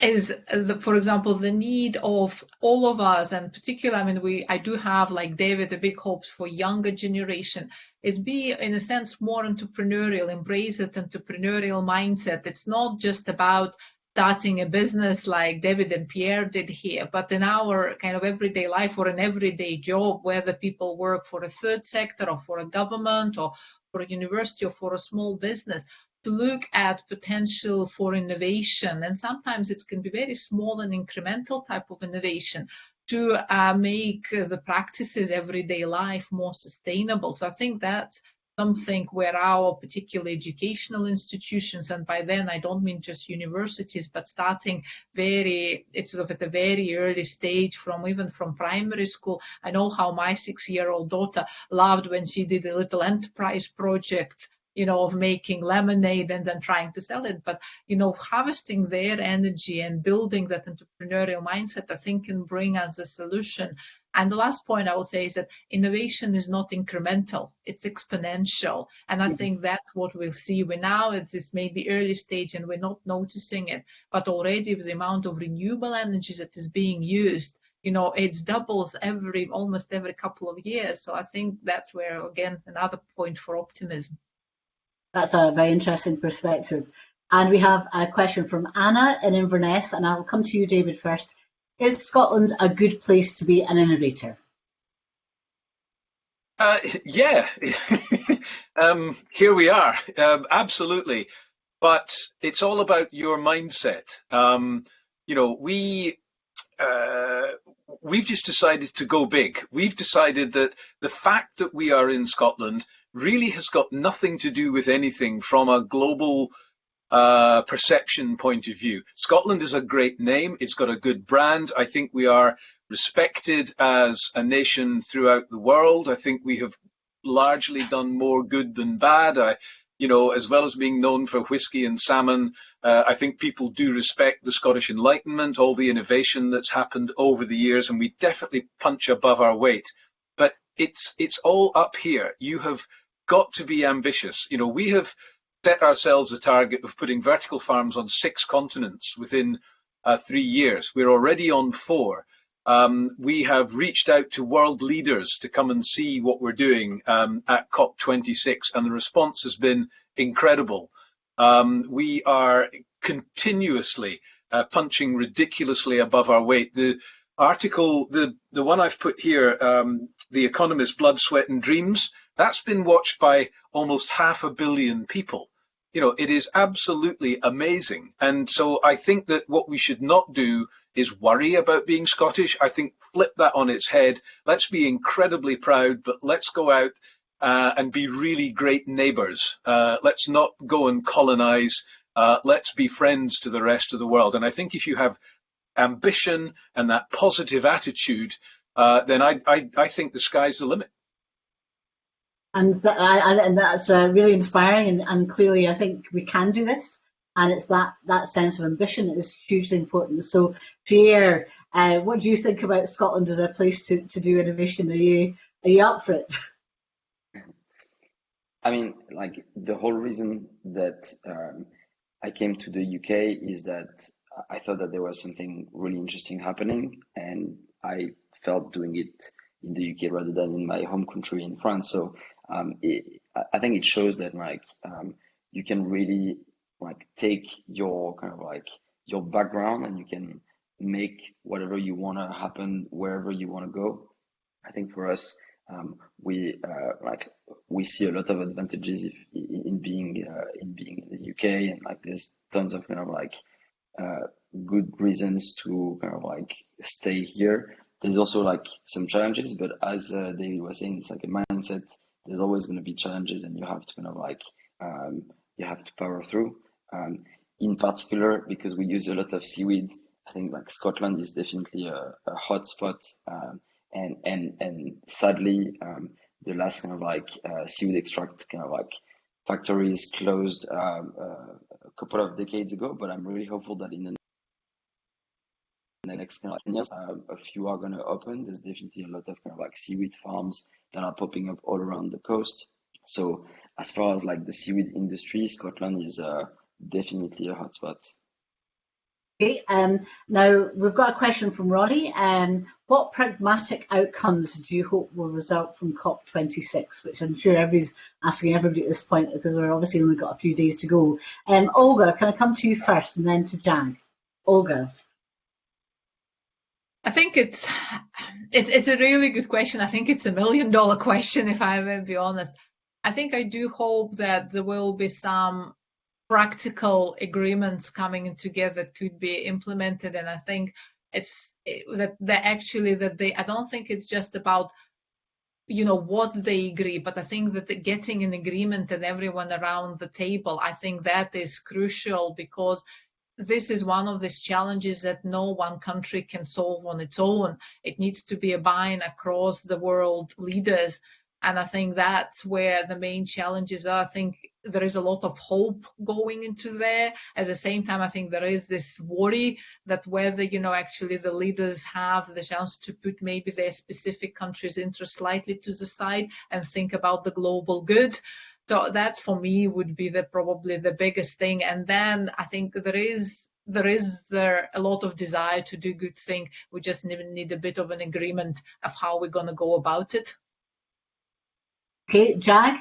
S3: is, the, for example, the need of all of us, and particularly, I mean, we, I do have, like David, the big hopes for younger generation is be in a sense more entrepreneurial, embrace that entrepreneurial mindset. It's not just about starting a business like David and Pierre did here, but in our kind of everyday life or an everyday job, whether people work for a third sector or for a government or for a university or for a small business, to look at potential for innovation. And sometimes it can be very small and incremental type of innovation, to uh, make the practices everyday life more sustainable. So I think that's something where our particular educational institutions, and by then I don't mean just universities, but starting very, it's sort of at a very early stage from even from primary school. I know how my six-year-old daughter loved when she did a little enterprise project you know, of making lemonade and then trying to sell it. But, you know, harvesting their energy and building that entrepreneurial mindset, I think can bring us a solution. And the last point I will say is that innovation is not incremental, it's exponential. And I mm-hmm. think that's what we'll see. We now it's this maybe early stage and we're not noticing it, but already with the amount of renewable energy that is being used, you know, it doubles every almost every couple of years. So I think that's where again another point for optimism.
S1: That's a very interesting perspective. And we have a question from Anna in Inverness, and I'll come to you, David, first. Is Scotland a good place to be an innovator?
S4: Uh, yeah, [LAUGHS] um, here we are, um, absolutely. But it's all about your mindset. Um, you know, we uh, we've just decided to go big. We've decided that the fact that we are in Scotland really has got nothing to do with anything from a global uh, perception point of view. Scotland is a great name. It's got a good brand. I think we are respected as a nation throughout the world. I think we have largely done more good than bad. I, you know, as well as being known for whiskey and salmon, uh, I think people do respect the Scottish Enlightenment, all the innovation that's happened over the years, and we definitely punch above our weight. But it's it's all up here. You have got to be ambitious. You know, we have set ourselves a target of putting vertical farms on six continents within uh, three years. We're already on four. Um, we have reached out to world leaders to come and see what we're doing um, at COP26, and the response has been incredible. Um, we are continuously uh, punching ridiculously above our weight. The article, the, the one I've put here, um, The Economist Blood, Sweat and Dreams, that's been watched by almost half a billion people. You know, it is absolutely amazing. And so I think that what we should not do is worry about being Scottish. I think flip that on its head. Let's be incredibly proud, but let's go out uh, and be really great neighbours. Uh, let's not go and colonise. Uh, let's be friends to the rest of the world. And I think if you have ambition and that positive attitude, uh, then I, I, I think the sky's the limit
S1: and, and that's uh, really inspiring and, and, clearly I think we can do this. And it's that that sense of ambition that is hugely important. So Pierre uh, what do you think about Scotland as a place to, to do innovation? Are you are you up for it? [LAUGHS]
S2: I mean like the whole reason that um, I came to the UK is that I thought that there was something really interesting happening and I felt doing it in the UK rather than in my home country in France. So um, it, I think it shows that like um, you can really like take your kind of like your background and you can make whatever you want to happen wherever you want to go. I think for us, um, we uh, like we see a lot of advantages if, in being uh, in being in the UK and like there's tons of kind of like uh, good reasons to kind of like stay here. There's also like some challenges, but as uh, David was saying, it's like a mindset there's always going to be challenges and you have to kind of like um, you have to power through. Um, in particular because we use a lot of seaweed i think like scotland is definitely a, a hot spot um, and and and sadly um, the last kind of like uh, seaweed extract kind of like factories closed um, uh, a couple of decades ago but i'm really hopeful that in the next kind of uh, a few are going to open. There's definitely a lot of kind of like seaweed farms that are popping up all around the coast. So as far as like the seaweed industry, Scotland is uh, definitely a hotspot.
S1: Okay, um, now we've got a question from Roddy. Um, what pragmatic outcomes do you hope will result from COP26? Which I'm sure everybody's asking everybody at this point because we're obviously only got a few days to go. Um, Olga, can I come to you first and then to Jag? Olga.
S3: I think it's it's it's a really good question. I think it's a million dollar question if going to be honest. I think I do hope that there will be some practical agreements coming together that could be implemented, and I think it's that that actually that they. I don't think it's just about you know what they agree but i think that getting an agreement and everyone around the table i think that is crucial because this is one of these challenges that no one country can solve on its own. It needs to be a buy-in across the world leaders. And I think that's where the main challenges are. I think there is a lot of hope going into there. At the same time, I think there is this worry that whether, you know, actually the leaders have the chance to put maybe their specific country's interest slightly to the side and think about the global good. So that for me would be the probably the biggest thing. And then I think there is there is there a lot of desire to do good thing. We just need, need a bit of an agreement of how we're going to go about it.
S1: Okay, Jag.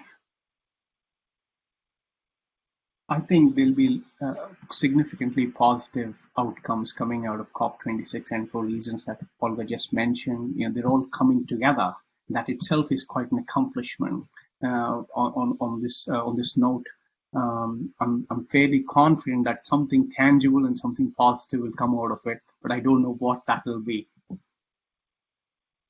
S5: I think there'll be uh, significantly positive outcomes coming out of COP26, and for reasons that Olga just mentioned, you know, they're all coming together. That itself is quite an accomplishment. Uh, on on this uh, on this note, um, I'm I'm fairly confident that something tangible and something positive will come out of it, but I don't know what that will be.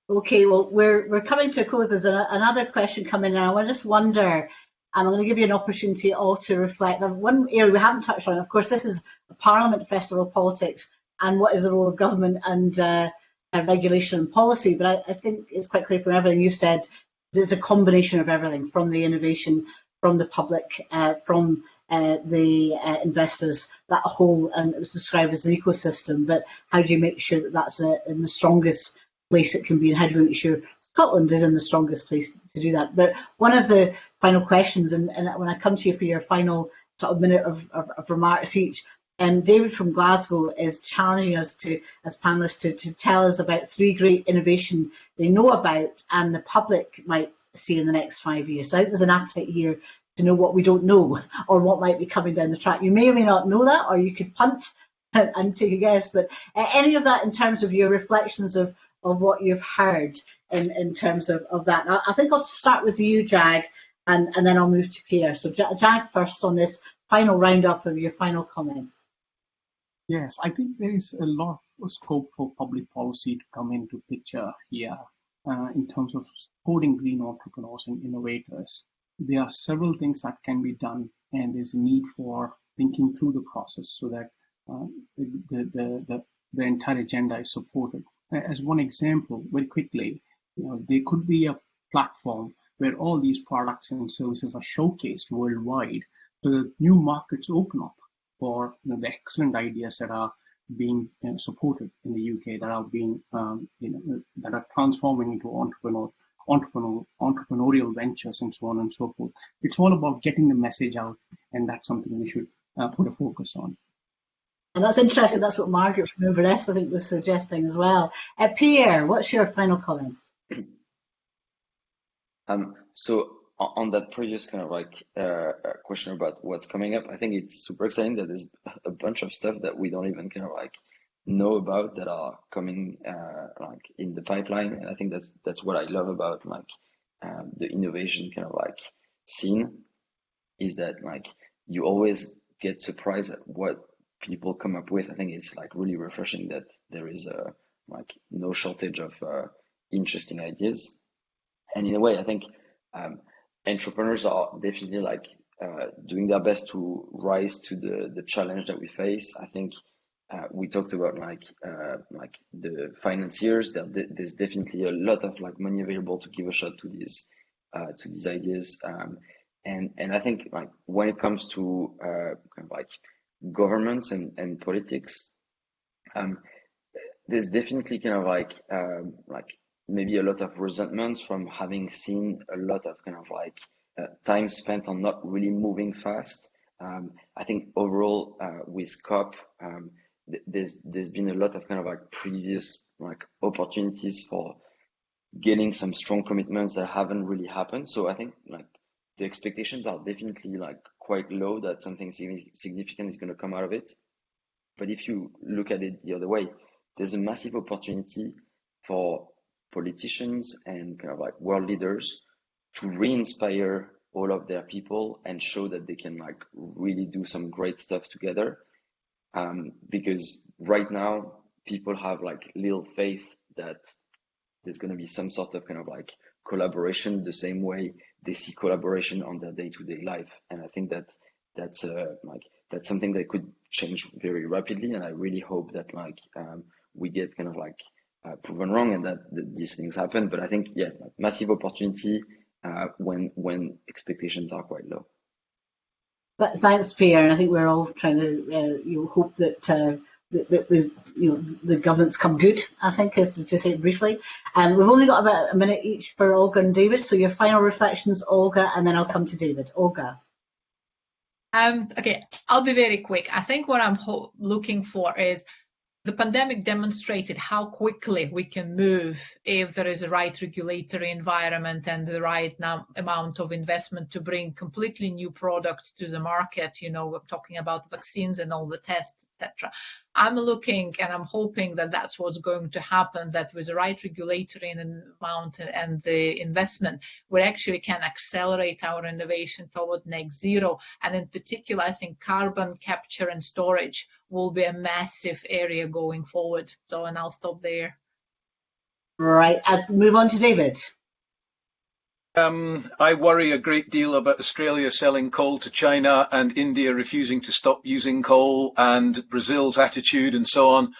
S1: Okay, well we're we're coming to a close. There's a, another question coming in. I just wonder, and I'm going to give you an opportunity all to reflect on one area we haven't touched on. Of course, this is Parliament festival politics, and what is the role of government and uh, regulation and policy. But I, I, think it's quite clear from everything you've said there's a combination of everything from the innovation, from the public, uh, from uh, the uh, investors, that whole, and it was described as an ecosystem, but how do you make sure that that's a, uh, in the strongest place it can be and how do we make sure Scotland is in the strongest place to do that? But one of the final questions, and, and when I come to you for your final sort of minute of, of, of remarks each, and David from Glasgow is challenging us to, as panelists, to, to tell us about three great innovation they know about and the public might see in the next five years. So I think there's an appetite here to know what we don't know [LAUGHS] or what might be coming down the track. You may or may not know that, or you could punt and, [LAUGHS] and take a guess. But uh, any of that in terms of your reflections of, of what you've heard in, in terms of, of that. Now, I think I'll start with you, Jag, and, and then I'll move to Pierre. So Jag first on this final roundup of your final comment.
S5: Yes, I think there is a lot of scope for public policy to come into picture here uh, in terms of supporting green entrepreneurs and innovators. There are several things that can be done, and there's a need for thinking through the process so that uh, the, the, the, the, entire agenda is supported. As one example, very quickly, you know, there could be a platform where all these products and services are showcased worldwide so that new markets open up for you know, the excellent ideas that are being you know, supported in the UK that are being um, you know that are transforming into entrepreneur, entrepreneur, entrepreneurial ventures and so on and so forth. It's all about getting the message out, and that's something we should uh, put a focus on.
S1: And that's interesting. That's what Margaret from Inverness, I think, was suggesting as well. Uh, Pierre, what's your final comments?
S2: Um, so on that previous kind of like uh, question about what's coming up, I think it's super exciting that there's a bunch of stuff that we don't even kind of like know about that are coming uh, like in the pipeline, and I think that's that's what I love about like um, the innovation kind of like scene is that like you always get surprised at what people come up with. I think it's like really refreshing that there is a like no shortage of uh, interesting ideas, and in a way, I think. Um, entrepreneurs are definitely like uh, doing their best to rise to the the challenge that we face. I think uh, we talked about like uh, like the financiers. There, there's definitely a lot of like money available to give a shot to these uh, to these ideas. Um, and and I think like when it comes to uh, kind of like governments and and politics, um, there's definitely kind of like um, like maybe a lot of resentments from having seen a lot of kind of like uh, time spent on not really moving fast. Um, I think overall uh, with COP, um, th there's there's been a lot of kind of like previous like opportunities for getting some strong commitments that haven't really happened. So I think like the expectations are definitely like quite low that something significant is going to come out of it. But if you look at it the other way, there's a massive opportunity for politicians and kind of like world leaders to re-inspire all of their people and show that they can like really do some great stuff together. Um, because right now people have like little faith that there's going to be some sort of kind of like collaboration the same way they see collaboration on their day-to-day life and i think that that's uh, like that's something that could change very rapidly and i really hope that like um, we get kind of like uh, proven wrong and that, that, these things happen. But I think, yeah, massive opportunity uh, when when expectations are quite low.
S1: But thanks, Pierre. And I think we're all trying to uh, you know, hope that, uh, that, that the you know the governments come good. I think is to, to say it briefly. And um, we've only got about a minute each for Olga and David. So your final reflections, Olga, and then I'll come to David. Olga.
S3: Um, okay, I'll be very quick. I think what I'm looking for is the pandemic demonstrated how quickly we can move if there is a right regulatory environment and the right amount of investment to bring completely new products to the market. You know, we're talking about vaccines and all the tests, etc. I'm looking and I'm hoping that that's what's going to happen, that with the right regulatory amount and the investment, we actually can accelerate our innovation toward net zero. And in particular, I think carbon capture and storage will be a massive area going forward. So, and I'll stop there.
S1: Right, I'll move on to David.
S4: Um, I worry a great deal about Australia selling coal to China and India refusing to stop using coal and Brazil's attitude and so on.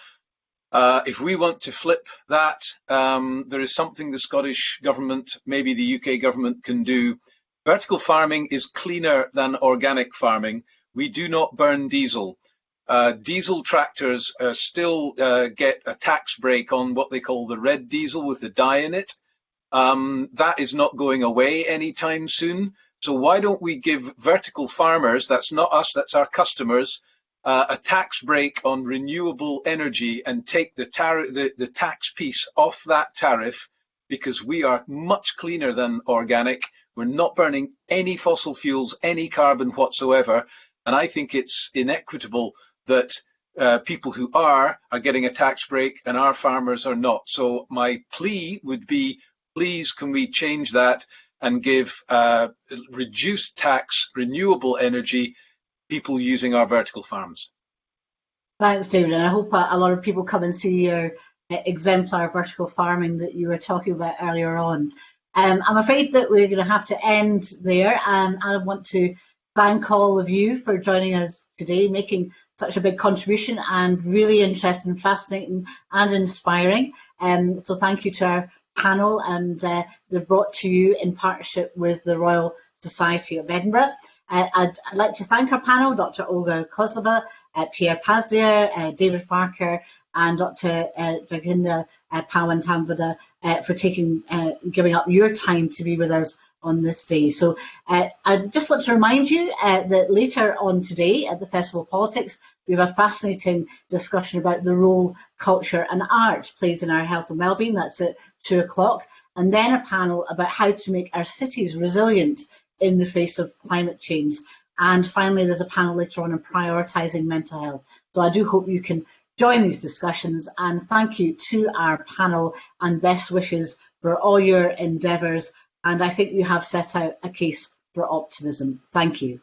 S4: Uh, if we want to flip that, um, there is something the Scottish government, maybe the UK government can do. Vertical farming is cleaner than organic farming. We do not burn diesel. Uh, diesel tractors uh, still uh, get a tax break on what they call the red diesel with the dye in it. Um, that is not going away anytime soon. So why don't we give vertical farmers, that's not us, that's our customers, uh, a tax break on renewable energy and take the, the, the tax piece off that tariff because we are much cleaner than organic. We're not burning any fossil fuels, any carbon whatsoever. And I think it's inequitable that uh, people who are are getting a tax break and our farmers are not. So my plea would be please can we change that and give uh, reduced tax renewable energy people using our vertical farms?
S1: Thanks, David. And I hope a, lot of people come and see your uh, exemplar vertical farming that you were talking about earlier on. Um, I'm afraid that we're going to have to end there. Um, I want to thank all of you for joining us today, making such a big contribution and really interesting, fascinating and inspiring. Um, so thank you to our panel and uh, they're brought to you in partnership with the Royal Society of Edinburgh. Uh, I'd, I'd, like to thank our panel, Dr. Olga Kozlova, uh, Pierre Paslier, uh, David Farquhar, and Dr. Uh, Draginda uh, uh, for taking, giving up your time to be with us on this day. So uh, I just want to remind you uh, that later on today at the Festival of Politics, we have a fascinating discussion about the role culture and art plays in our health and wellbeing. That's at two o'clock. And then a panel about how to make our cities resilient in the face of climate change. And finally, there's a panel later on on prioritising mental health. So I do hope you can join these discussions and thank you to our panel and best wishes for all your endeavours. And I think you have set out a case for optimism. Thank you.